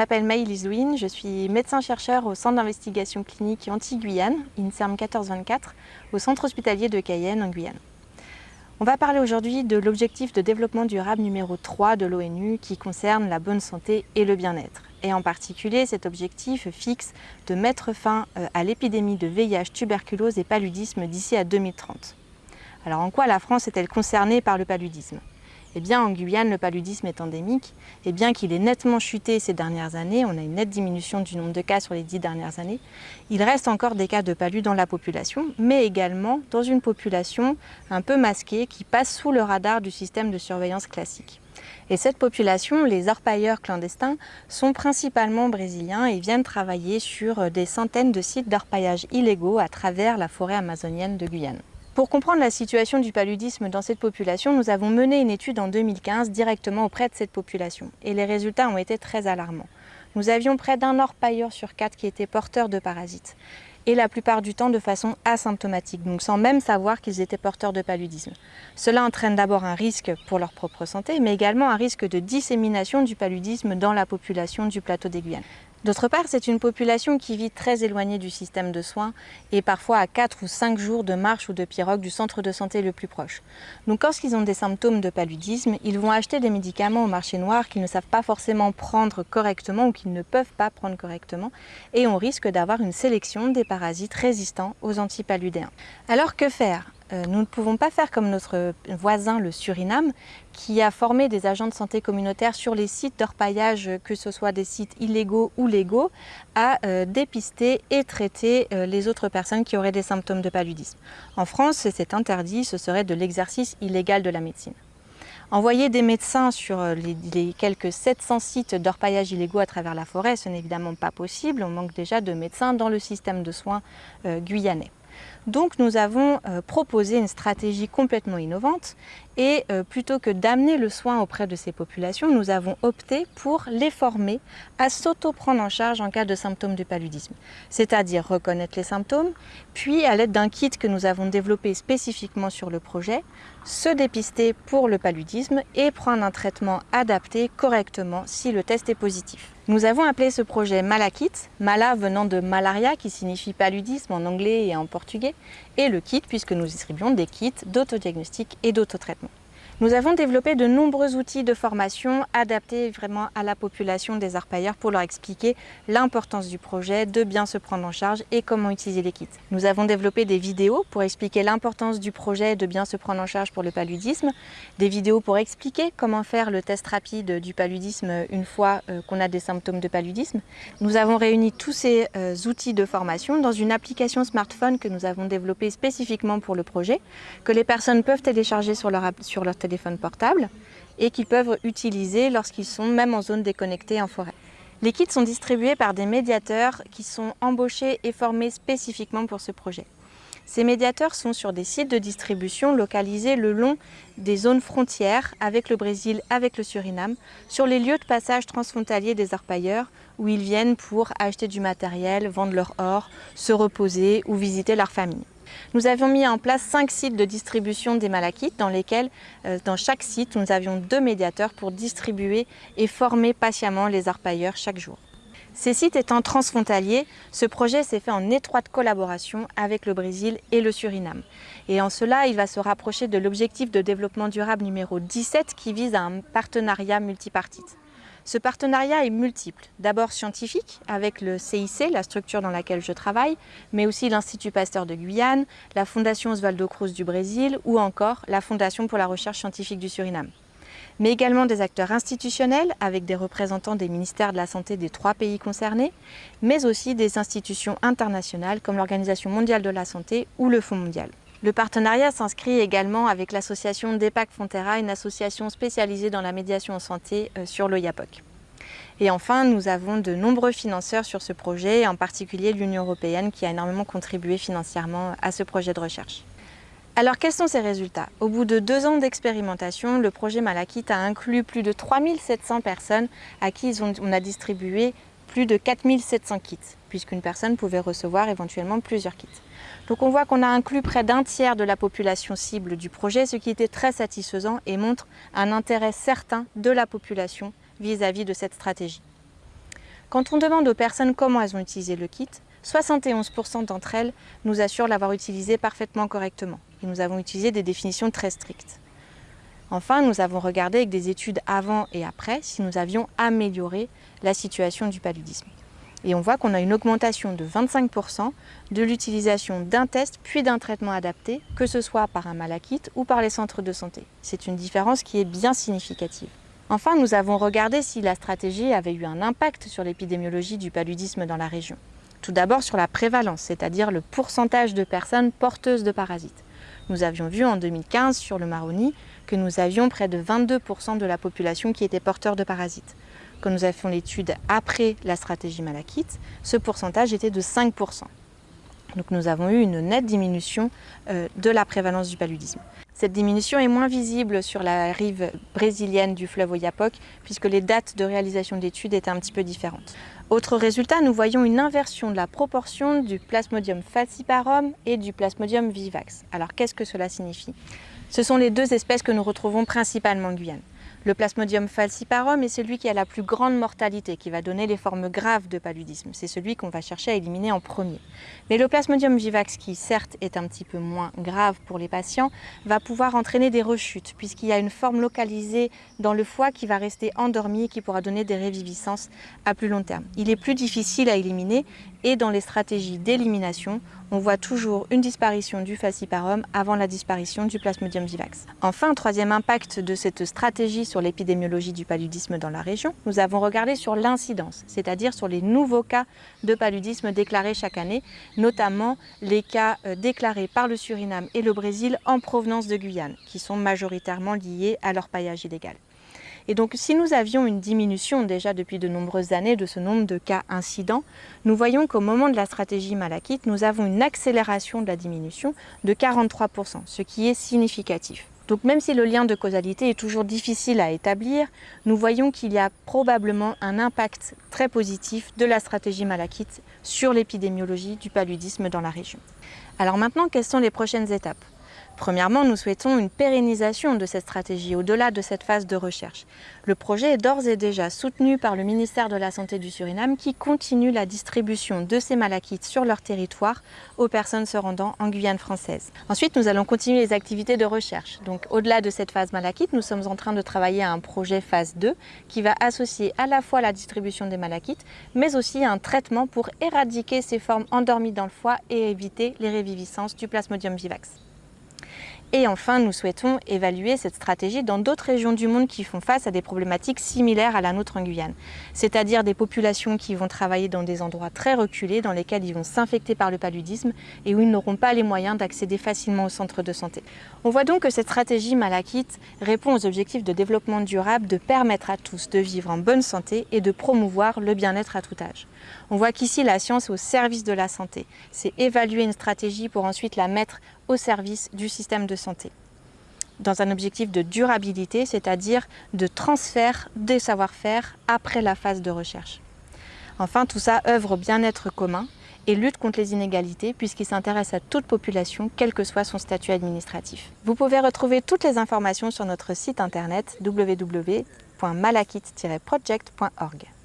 Je m'appelle Maëlys Louine, je suis médecin-chercheur au Centre d'investigation clinique anti-Guyane, INSERM 1424, au Centre hospitalier de Cayenne en Guyane. On va parler aujourd'hui de l'objectif de développement durable numéro 3 de l'ONU qui concerne la bonne santé et le bien-être. Et en particulier, cet objectif fixe de mettre fin euh, à l'épidémie de VIH, tuberculose et paludisme d'ici à 2030. Alors en quoi la France est-elle concernée par le paludisme? Eh bien, en Guyane, le paludisme est endémique et bien qu'il ait nettement chuté ces dernières années, on a une nette diminution du nombre de cas sur les dix dernières années, il reste encore des cas de palud dans la population, mais également dans une population un peu masquée qui passe sous le radar du système de surveillance classique. Et cette population, les orpailleurs clandestins, sont principalement brésiliens et viennent travailler sur des centaines de sites d'orpaillage illégaux à travers la forêt amazonienne de Guyane. Pour comprendre la situation du paludisme dans cette population, nous avons mené une étude en 2015 directement auprès de cette population et les résultats ont été très alarmants. Nous avions près d'un orpailleur sur quatre qui était porteur de parasites et la plupart du temps de façon asymptomatique, donc sans même savoir qu'ils étaient porteurs de paludisme. Cela entraîne d'abord un risque pour leur propre santé, mais également un risque de dissémination du paludisme dans la population du plateau des. D'autre part, c'est une population qui vit très éloignée du système de soins et parfois à 4 ou 5 jours de marche ou de pirogue du centre de santé le plus proche. Donc lorsqu'ils ont des symptômes de paludisme, ils vont acheter des médicaments au marché noir qu'ils ne savent pas forcément prendre correctement ou qu'ils ne peuvent pas prendre correctement et on risque d'avoir une sélection des parasites résistants aux antipaludéens. Alors que faire? Nous ne pouvons pas faire comme notre voisin le Suriname qui a formé des agents de santé communautaire sur les sites d'orpaillage, que ce soit des sites illégaux ou légaux, à euh, dépister et traiter euh, les autres personnes qui auraient des symptômes de paludisme. En France, c'est interdit, ce serait de l'exercice illégal de la médecine. Envoyer des médecins sur les, quelques 700 sites d'orpaillage illégaux à travers la forêt, ce n'est évidemment pas possible. On manque déjà de médecins dans le système de soins guyanais. Donc nous avons euh, proposé une stratégie complètement innovante et euh, plutôt que d'amener le soin auprès de ces populations, nous avons opté pour les former à s'auto-prendre en charge en cas de symptômes du paludisme. C'est-à-dire reconnaître les symptômes, puis à l'aide d'un kit que nous avons développé spécifiquement sur le projet, se dépister pour le paludisme et prendre un traitement adapté correctement si le test est positif. Nous avons appelé ce projet Malakit, Mala venant de malaria qui signifie paludisme en anglais et en portugais, et le kit puisque nous distribuons des kits d'autodiagnostic et d'autotraitement. Nous avons développé de nombreux outils de formation adaptés vraiment à la population des arpailleurs pour leur expliquer l'importance du projet, de bien se prendre en charge et comment utiliser les kits. Nous avons développé des vidéos pour expliquer l'importance du projet de bien se prendre en charge pour le paludisme, des vidéos pour expliquer comment faire le test rapide du paludisme une fois euh, qu'on a des symptômes de paludisme. Nous avons réuni tous ces euh, outils de formation dans une application smartphone que nous avons développée spécifiquement pour le projet, que les personnes peuvent télécharger sur leur, sur leur téléphone portable et qu'ils peuvent utiliser lorsqu'ils sont même en zone déconnectée en forêt. Les kits sont distribués par des médiateurs qui sont embauchés et formés spécifiquement pour ce projet. Ces médiateurs sont sur des sites de distribution localisés le long des zones frontières avec le Brésil, avec le Suriname, sur les lieux de passage transfrontaliers des orpailleurs où ils viennent pour acheter du matériel, vendre leur or, se reposer ou visiter leur famille. Nous avions mis en place cinq sites de distribution des malachites dans lesquels, euh, dans chaque site, nous avions deux médiateurs pour distribuer et former patiemment les orpailleurs chaque jour. Ces sites étant transfrontaliers, ce projet s'est fait en étroite collaboration avec le Brésil et le Suriname. Et en cela, il va se rapprocher de l'objectif de développement durable numéro 17 qui vise à un partenariat multipartite. Ce partenariat est multiple. D'abord scientifique, avec le CIC, la structure dans laquelle je travaille, mais aussi l'Institut Pasteur de Guyane, la Fondation Osvaldo Cruz du Brésil ou encore la Fondation pour la recherche scientifique du Suriname. Mais également des acteurs institutionnels, avec des représentants des ministères de la Santé des trois pays concernés, mais aussi des institutions internationales comme l'Organisation mondiale de la santé ou le Fonds mondial. Le partenariat s'inscrit également avec l'association DEPAC Fonterra, une association spécialisée dans la médiation en santé euh, sur le YAPOC. Et enfin, nous avons de nombreux financeurs sur ce projet, en particulier l'Union européenne qui a énormément contribué financièrement à ce projet de recherche. Alors quels sont ces résultats? Au bout de deux ans d'expérimentation, le projet Malakit a inclus plus de 3700 personnes à qui on a distribué plus de 4700 kits, puisqu'une personne pouvait recevoir éventuellement plusieurs kits. Donc on voit qu'on a inclus près d'un tiers de la population cible du projet, ce qui était très satisfaisant et montre un intérêt certain de la population vis-à-vis -vis de cette stratégie. Quand on demande aux personnes comment elles ont utilisé le kit, 71% d'entre elles nous assurent l'avoir utilisé parfaitement correctement. Et nous avons utilisé des définitions très strictes. Enfin, nous avons regardé avec des études avant et après si nous avions amélioré la situation du paludisme. Et on voit qu'on a une augmentation de 25% de l'utilisation d'un test puis d'un traitement adapté, que ce soit par un malakite ou par les centres de santé. C'est une différence qui est bien significative. Enfin, nous avons regardé si la stratégie avait eu un impact sur l'épidémiologie du paludisme dans la région. Tout d'abord sur la prévalence, c'est-à-dire le pourcentage de personnes porteuses de parasites. Nous avions vu en 2015 sur le Maroni que nous avions près de 22% de la population qui était porteur de parasites. Quand nous avions l'étude après la stratégie Malakite, ce pourcentage était de 5%. Donc nous avons eu une nette diminution euh, de la prévalence du paludisme. Cette diminution est moins visible sur la rive brésilienne du fleuve Oyapock puisque les dates de réalisation de l'étude étaient un petit peu différentes. Autre résultat, nous voyons une inversion de la proportion du Plasmodium falciparum et du Plasmodium vivax. Alors qu'est-ce que cela signifie? Ce sont les deux espèces que nous retrouvons principalement en Guyane. Le Plasmodium falciparum est celui qui a la plus grande mortalité, qui va donner les formes graves de paludisme. C'est celui qu'on va chercher à éliminer en premier. Mais le Plasmodium vivax, qui certes est un petit peu moins grave pour les patients, va pouvoir entraîner des rechutes, puisqu'il y a une forme localisée dans le foie qui va rester endormie et qui pourra donner des réviviscences à plus long terme. Il est plus difficile à éliminer et dans les stratégies d'élimination, on voit toujours une disparition du falciparum avant la disparition du Plasmodium vivax. Enfin, troisième impact de cette stratégie sur l'épidémiologie du paludisme dans la région, nous avons regardé sur l'incidence, c'est-à-dire sur les nouveaux cas de paludisme déclarés chaque année, notamment les cas euh, déclarés par le Suriname et le Brésil en provenance de Guyane, qui sont majoritairement liés à leur paillage illégal. Et donc si nous avions une diminution déjà depuis de nombreuses années de ce nombre de cas incidents, nous voyons qu'au moment de la stratégie Malakite, nous avons une accélération de la diminution de 43%, ce qui est significatif. Donc même si le lien de causalité est toujours difficile à établir, nous voyons qu'il y a probablement un impact très positif de la stratégie Malakite sur l'épidémiologie du paludisme dans la région. Alors maintenant, quelles sont les prochaines étapes? Premièrement, nous souhaitons une pérennisation de cette stratégie au-delà de cette phase de recherche. Le projet est d'ores et déjà soutenu par le ministère de la Santé du Suriname qui continue la distribution de ces malachites sur leur territoire aux personnes se rendant en Guyane française. Ensuite, nous allons continuer les activités de recherche. Donc, au-delà de cette phase malachite, nous sommes en train de travailler à un projet phase 2 qui va associer à la fois la distribution des malachites, mais aussi un traitement pour éradiquer ces formes endormies dans le foie et éviter les réviviscences du Plasmodium vivax. Et enfin, nous souhaitons évaluer cette stratégie dans d'autres régions du monde qui font face à des problématiques similaires à la nôtre en Guyane, c'est-à-dire des populations qui vont travailler dans des endroits très reculés, dans lesquels ils vont s'infecter par le paludisme et où ils n'auront pas les moyens d'accéder facilement au centre de santé. On voit donc que cette stratégie Malakite répond aux objectifs de développement durable de permettre à tous de vivre en bonne santé et de promouvoir le bien-être à tout âge. On voit qu'ici la science est au service de la santé. C'est évaluer une stratégie pour ensuite la mettre au service du système de santé dans un objectif de durabilité, c'est-à-dire de transfert des savoir-faire après la phase de recherche. Enfin, tout ça œuvre au bien-être commun et lutte contre les inégalités puisqu'il s'intéresse à toute population, quel que soit son statut administratif. Vous pouvez retrouver toutes les informations sur notre site internet www.malakit-project.org.